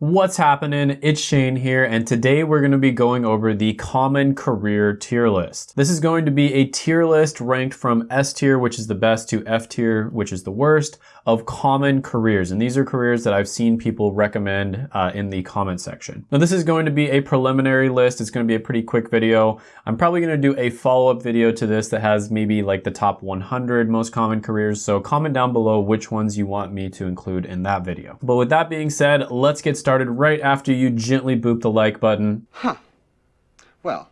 What's happening? It's Shane here, and today we're going to be going over the common career tier list. This is going to be a tier list ranked from S tier, which is the best, to F tier, which is the worst, of common careers. And these are careers that I've seen people recommend uh, in the comment section. Now, this is going to be a preliminary list. It's going to be a pretty quick video. I'm probably going to do a follow-up video to this that has maybe like the top 100 most common careers. So comment down below which ones you want me to include in that video. But with that being said, let's get started right after you gently boop the like button. Huh. Well,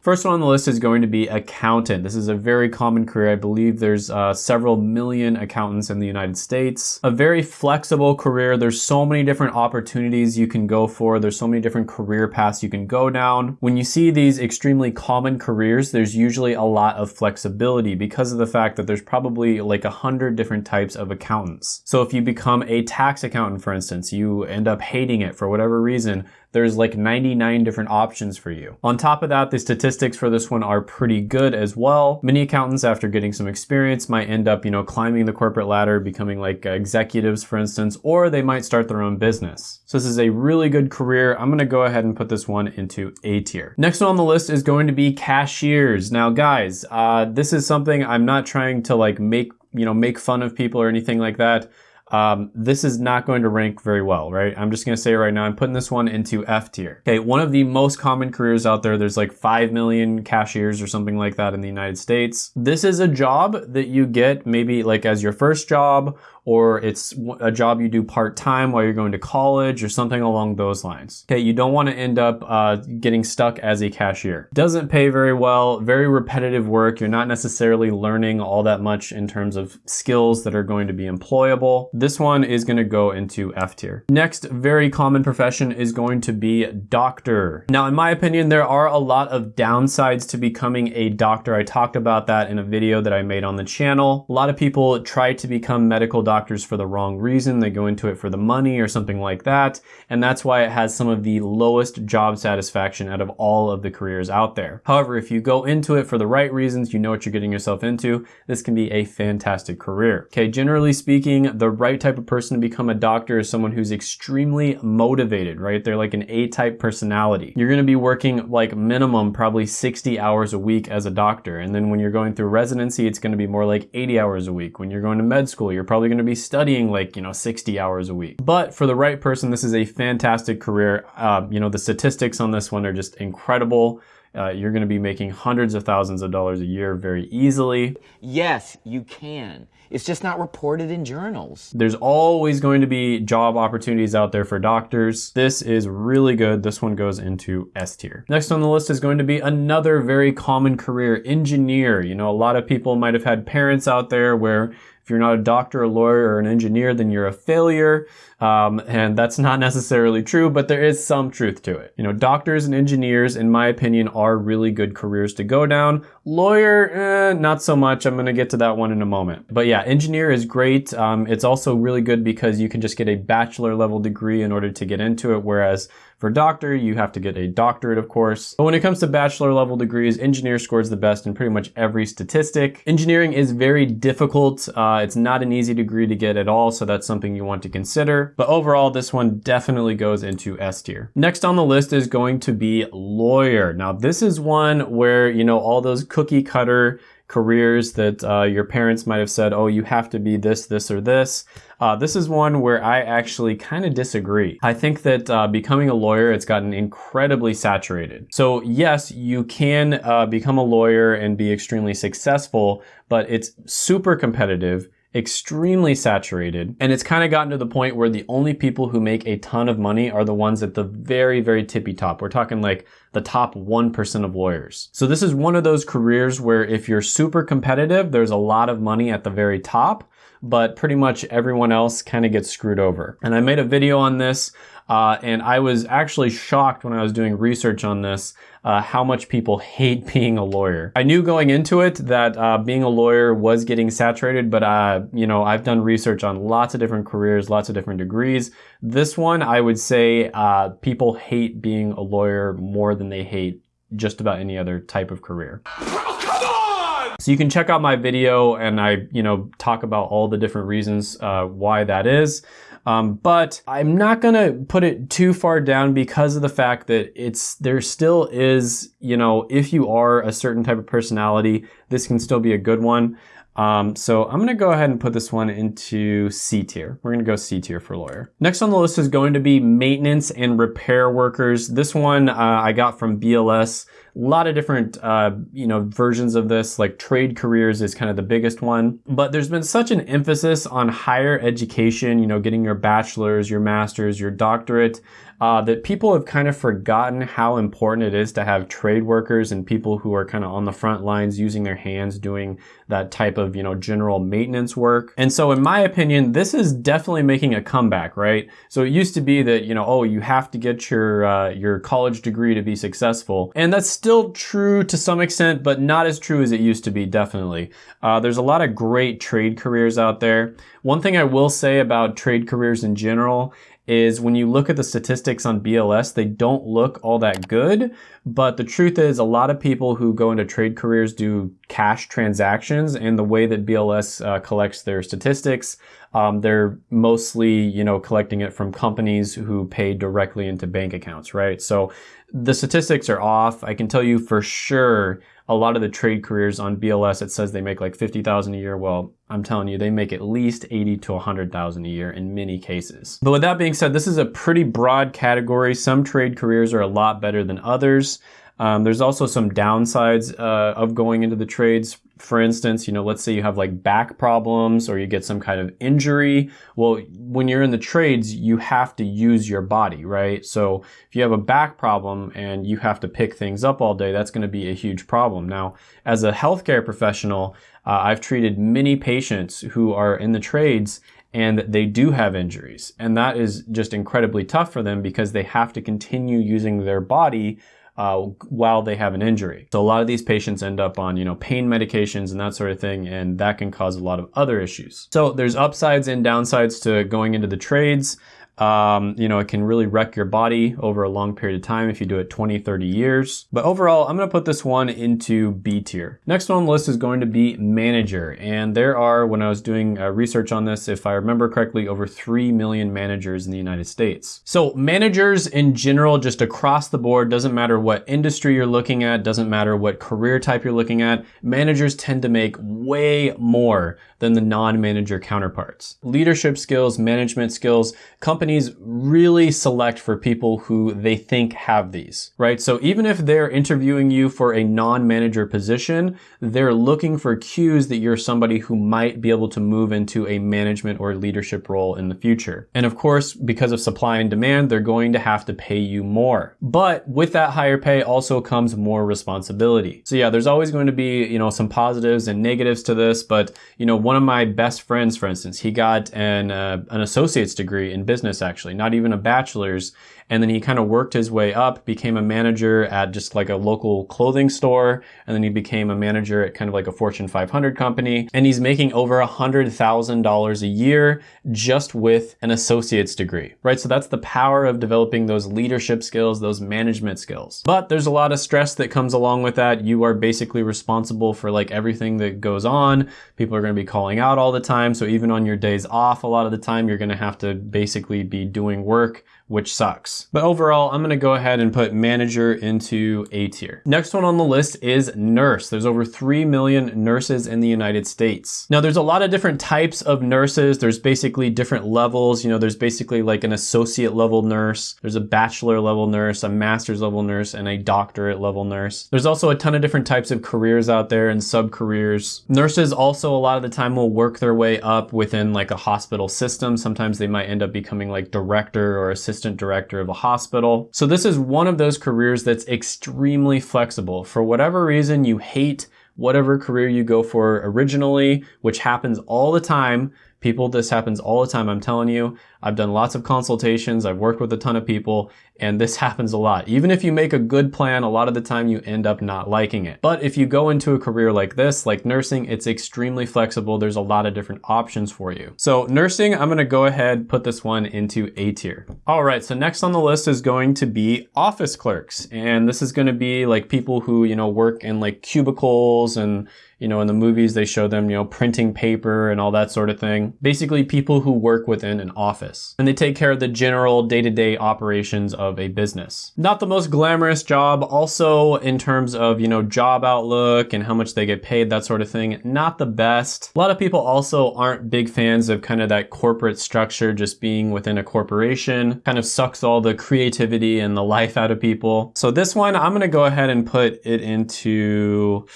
First one on the list is going to be accountant. This is a very common career. I believe there's uh, several million accountants in the United States. A very flexible career. There's so many different opportunities you can go for. There's so many different career paths you can go down. When you see these extremely common careers, there's usually a lot of flexibility because of the fact that there's probably like a hundred different types of accountants. So if you become a tax accountant, for instance, you end up hating it for whatever reason, there's like 99 different options for you. On top of that, the statistics for this one are pretty good as well. Many accountants, after getting some experience, might end up, you know, climbing the corporate ladder, becoming like executives, for instance, or they might start their own business. So this is a really good career. I'm gonna go ahead and put this one into A tier. Next one on the list is going to be cashiers. Now guys, uh, this is something I'm not trying to like make, you know, make fun of people or anything like that um, this is not going to rank very well, right? I'm just gonna say right now, I'm putting this one into F tier. Okay, one of the most common careers out there, there's like 5 million cashiers or something like that in the United States. This is a job that you get maybe like as your first job or it's a job you do part-time while you're going to college or something along those lines. Okay, you don't want to end up uh, getting stuck as a cashier. Doesn't pay very well, very repetitive work. You're not necessarily learning all that much in terms of skills that are going to be employable. This one is going to go into F tier. Next, very common profession is going to be doctor. Now, in my opinion, there are a lot of downsides to becoming a doctor. I talked about that in a video that I made on the channel. A lot of people try to become medical doctors for the wrong reason. They go into it for the money or something like that. And that's why it has some of the lowest job satisfaction out of all of the careers out there. However, if you go into it for the right reasons, you know what you're getting yourself into, this can be a fantastic career. Okay, generally speaking, the right type of person to become a doctor is someone who's extremely motivated, right? They're like an A-type personality. You're gonna be working like minimum probably 60 hours a week as a doctor. And then when you're going through residency, it's gonna be more like 80 hours a week. When you're going to med school, you're probably gonna to be studying like, you know, 60 hours a week. But for the right person, this is a fantastic career. Uh, you know, the statistics on this one are just incredible. Uh, you're going to be making hundreds of thousands of dollars a year very easily. Yes, you can. It's just not reported in journals. There's always going to be job opportunities out there for doctors. This is really good. This one goes into S tier. Next on the list is going to be another very common career, engineer. You know, a lot of people might have had parents out there where if you're not a doctor, a lawyer, or an engineer, then you're a failure. Um, and that's not necessarily true, but there is some truth to it. You know, doctors and engineers, in my opinion, are really good careers to go down. Lawyer, eh, not so much. I'm gonna get to that one in a moment. But yeah, engineer is great. Um, it's also really good because you can just get a bachelor level degree in order to get into it, whereas for doctor, you have to get a doctorate, of course. But when it comes to bachelor level degrees, engineer scores the best in pretty much every statistic. Engineering is very difficult. Uh, it's not an easy degree to get at all, so that's something you want to consider. But overall, this one definitely goes into S tier. Next on the list is going to be lawyer. Now, this is one where, you know, all those cookie cutter careers that uh, your parents might have said, oh, you have to be this, this, or this. Uh, this is one where I actually kind of disagree. I think that uh, becoming a lawyer, it's gotten incredibly saturated. So yes, you can uh, become a lawyer and be extremely successful, but it's super competitive extremely saturated and it's kind of gotten to the point where the only people who make a ton of money are the ones at the very very tippy top. We're talking like the top 1% of lawyers. So this is one of those careers where if you're super competitive there's a lot of money at the very top but pretty much everyone else kind of gets screwed over and i made a video on this uh, and I was actually shocked when I was doing research on this uh, how much people hate being a lawyer. I knew going into it that uh, being a lawyer was getting saturated, but uh, you know I've done research on lots of different careers, lots of different degrees. This one, I would say, uh, people hate being a lawyer more than they hate just about any other type of career. So you can check out my video and I, you know, talk about all the different reasons uh, why that is. Um, but I'm not gonna put it too far down because of the fact that it's there still is, you know, if you are a certain type of personality, this can still be a good one. Um, so I'm gonna go ahead and put this one into C tier. We're gonna go C tier for lawyer. Next on the list is going to be maintenance and repair workers. This one uh, I got from BLS. A lot of different, uh, you know, versions of this, like trade careers is kind of the biggest one. But there's been such an emphasis on higher education, you know, getting your bachelor's, your master's, your doctorate, uh, that people have kind of forgotten how important it is to have trade workers and people who are kind of on the front lines using their hands doing that type of, you know, general maintenance work. And so in my opinion, this is definitely making a comeback, right? So it used to be that, you know, oh, you have to get your, uh, your college degree to be successful. And that's still true to some extent, but not as true as it used to be, definitely. Uh, there's a lot of great trade careers out there. One thing I will say about trade careers in general is when you look at the statistics on BLS, they don't look all that good. But the truth is, a lot of people who go into trade careers do cash transactions, and the way that BLS uh, collects their statistics, um, they're mostly, you know, collecting it from companies who pay directly into bank accounts, right? So the statistics are off. I can tell you for sure a lot of the trade careers on BLS, it says they make like 50,000 a year. Well, I'm telling you, they make at least 80 to 100,000 a year in many cases. But with that being said, this is a pretty broad category. Some trade careers are a lot better than others. Um, there's also some downsides uh, of going into the trades. For instance, you know, let's say you have like back problems or you get some kind of injury. Well, when you're in the trades, you have to use your body, right? So if you have a back problem and you have to pick things up all day, that's going to be a huge problem. Now, as a healthcare professional, uh, I've treated many patients who are in the trades and they do have injuries. And that is just incredibly tough for them because they have to continue using their body uh, while they have an injury. So a lot of these patients end up on, you know, pain medications and that sort of thing, and that can cause a lot of other issues. So there's upsides and downsides to going into the trades. Um, you know, it can really wreck your body over a long period of time if you do it 20, 30 years. But overall, I'm gonna put this one into B tier. Next one on the list is going to be manager. And there are, when I was doing uh, research on this, if I remember correctly, over 3 million managers in the United States. So managers in general, just across the board, doesn't matter what industry you're looking at, doesn't matter what career type you're looking at, managers tend to make way more than the non-manager counterparts. Leadership skills, management skills, companies really select for people who they think have these, right? So even if they're interviewing you for a non-manager position, they're looking for cues that you're somebody who might be able to move into a management or leadership role in the future. And of course, because of supply and demand, they're going to have to pay you more. But with that higher pay also comes more responsibility. So yeah, there's always going to be, you know, some positives and negatives to this, but you know, one of my best friends, for instance, he got an, uh, an associate's degree in actually, not even a bachelor's. And then he kind of worked his way up, became a manager at just like a local clothing store. And then he became a manager at kind of like a Fortune 500 company. And he's making over a $100,000 a year just with an associate's degree, right? So that's the power of developing those leadership skills, those management skills. But there's a lot of stress that comes along with that. You are basically responsible for like everything that goes on. People are going to be calling out all the time. So even on your days off, a lot of the time, you're going to have to basically be doing work which sucks. But overall, I'm gonna go ahead and put manager into A tier. Next one on the list is nurse. There's over 3 million nurses in the United States. Now there's a lot of different types of nurses. There's basically different levels. You know, there's basically like an associate level nurse. There's a bachelor level nurse, a master's level nurse, and a doctorate level nurse. There's also a ton of different types of careers out there and sub careers. Nurses also a lot of the time will work their way up within like a hospital system. Sometimes they might end up becoming like director or assistant director of a hospital. So this is one of those careers that's extremely flexible. For whatever reason you hate whatever career you go for originally, which happens all the time, people, this happens all the time, I'm telling you. I've done lots of consultations, I've worked with a ton of people, and this happens a lot. Even if you make a good plan, a lot of the time you end up not liking it. But if you go into a career like this, like nursing, it's extremely flexible. There's a lot of different options for you. So nursing, I'm gonna go ahead, put this one into A tier. All right, so next on the list is going to be office clerks. And this is gonna be like people who, you know, work in like cubicles and You know, in the movies, they show them, you know, printing paper and all that sort of thing. Basically, people who work within an office and they take care of the general day to day operations of a business. Not the most glamorous job, also in terms of, you know, job outlook and how much they get paid, that sort of thing. Not the best. A lot of people also aren't big fans of kind of that corporate structure, just being within a corporation, kind of sucks all the creativity and the life out of people. So this one, I'm gonna go ahead and put it into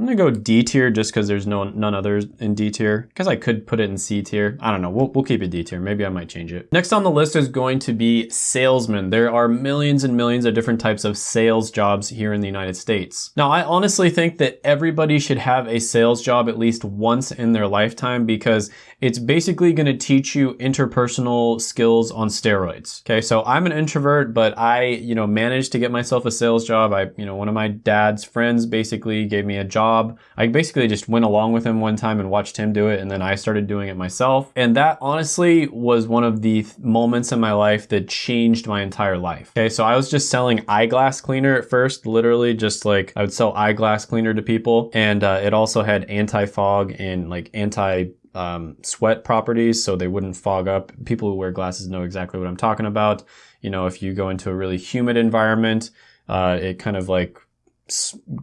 I'm gonna go D tier just because there's no none others in D tier. Because I could put it in C tier. I don't know. We'll, we'll keep it D tier. Maybe I might change it. Next on the list is going to be salesman. There are millions and millions of different types of sales jobs here in the United States. Now, I honestly think that everybody should have a sales job at least once in their lifetime because it's basically going to teach you interpersonal skills on steroids. Okay, so I'm an introvert, but I, you know, managed to get myself a sales job. I, you know, one of my dad's friends basically gave me a job. I basically just went along with him one time and watched him do it, and then I started doing it myself. And that honestly was one of the moments in my life that changed my entire life. Okay, so I was just selling eyeglass cleaner at first, literally just like I would sell eyeglass cleaner to people, and uh, it also had anti fog and like anti um, sweat properties so they wouldn't fog up. People who wear glasses know exactly what I'm talking about. You know, if you go into a really humid environment, uh, it kind of like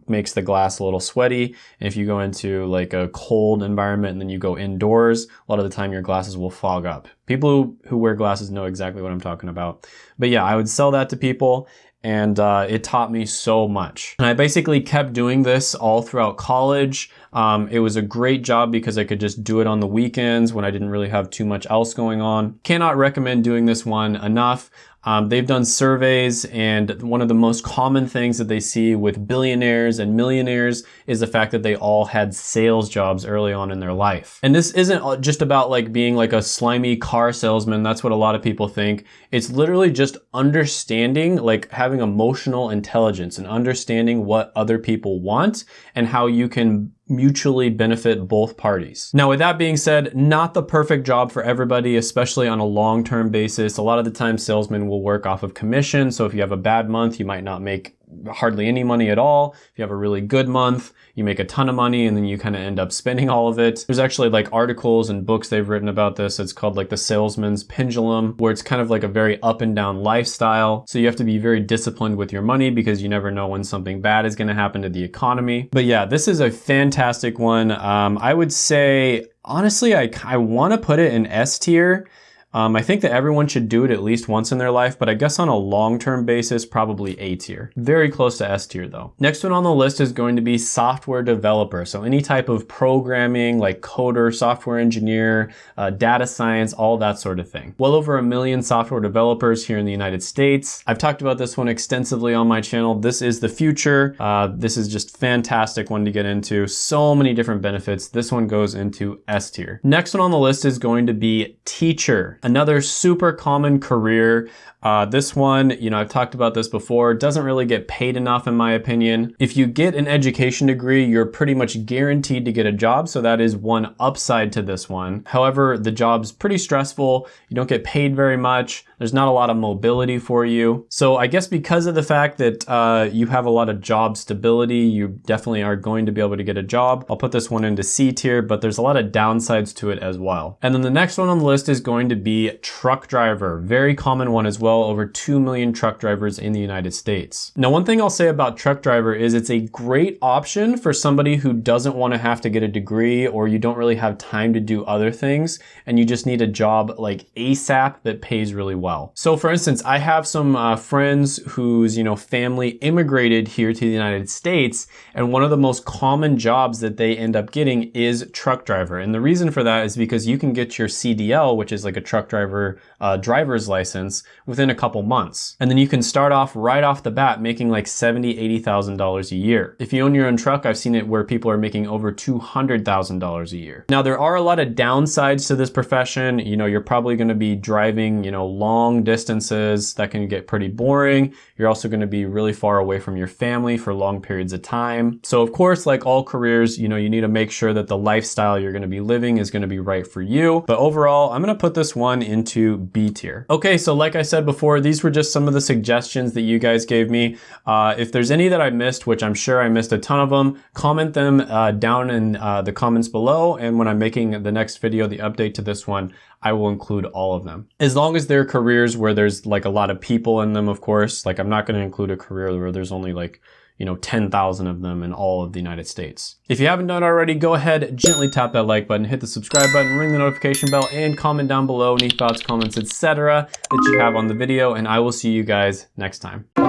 makes the glass a little sweaty. And if you go into like a cold environment and then you go indoors, a lot of the time your glasses will fog up. People who, who wear glasses know exactly what I'm talking about. But yeah, I would sell that to people and uh, it taught me so much. And I basically kept doing this all throughout college. Um, it was a great job because I could just do it on the weekends when I didn't really have too much else going on. Cannot recommend doing this one enough. Um, they've done surveys, and one of the most common things that they see with billionaires and millionaires is the fact that they all had sales jobs early on in their life. And this isn't just about like being like a slimy car salesman. That's what a lot of people think. It's literally just understanding, like having emotional intelligence and understanding what other people want and how you can mutually benefit both parties. Now, with that being said, not the perfect job for everybody, especially on a long-term basis. A lot of the time salesmen will work off of commission. So if you have a bad month, you might not make hardly any money at all. If you have a really good month, you make a ton of money and then you kind of end up spending all of it. There's actually like articles and books they've written about this. It's called like the salesman's pendulum, where it's kind of like a very up and down lifestyle. So you have to be very disciplined with your money because you never know when something bad is going to happen to the economy. But yeah, this is a fantastic one. Um, I would say, honestly, I, I want to put it in S tier um, I think that everyone should do it at least once in their life, but I guess on a long-term basis, probably A tier. Very close to S tier though. Next one on the list is going to be software developer. So any type of programming like coder, software engineer, uh, data science, all that sort of thing. Well over a million software developers here in the United States. I've talked about this one extensively on my channel. This is the future. Uh, this is just fantastic one to get into. So many different benefits. This one goes into S tier. Next one on the list is going to be teacher. Another super common career uh, this one, you know, I've talked about this before, doesn't really get paid enough in my opinion. If you get an education degree, you're pretty much guaranteed to get a job. So that is one upside to this one. However, the job's pretty stressful. You don't get paid very much. There's not a lot of mobility for you. So I guess because of the fact that uh, you have a lot of job stability, you definitely are going to be able to get a job. I'll put this one into C tier, but there's a lot of downsides to it as well. And then the next one on the list is going to be truck driver. Very common one as well over 2 million truck drivers in the United States. Now, one thing I'll say about truck driver is it's a great option for somebody who doesn't want to have to get a degree or you don't really have time to do other things and you just need a job like ASAP that pays really well. So for instance, I have some uh, friends whose, you know, family immigrated here to the United States and one of the most common jobs that they end up getting is truck driver. And the reason for that is because you can get your CDL, which is like a truck driver uh, driver's license within a couple months. And then you can start off right off the bat making like $70,000, $80,000 a year. If you own your own truck, I've seen it where people are making over $200,000 a year. Now there are a lot of downsides to this profession. You know, you're probably gonna be driving, you know, long distances that can get pretty boring. You're also gonna be really far away from your family for long periods of time. So of course, like all careers, you know, you need to make sure that the lifestyle you're gonna be living is gonna be right for you. But overall, I'm gonna put this one into B tier. Okay, so like I said before, these were just some of the suggestions that you guys gave me. Uh, if there's any that I missed, which I'm sure I missed a ton of them, comment them uh, down in uh, the comments below. And when I'm making the next video, the update to this one, I will include all of them. As long as they're careers where there's like a lot of people in them, of course, like I'm not going to include a career where there's only like you know, 10,000 of them in all of the United States. If you haven't done already, go ahead, gently tap that like button, hit the subscribe button, ring the notification bell, and comment down below any thoughts, comments, etc. that you have on the video, and I will see you guys next time.